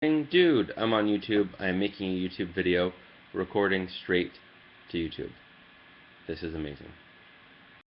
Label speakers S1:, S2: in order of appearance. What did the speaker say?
S1: Dude, I'm on YouTube. I'm making a YouTube video recording straight to YouTube. This is amazing.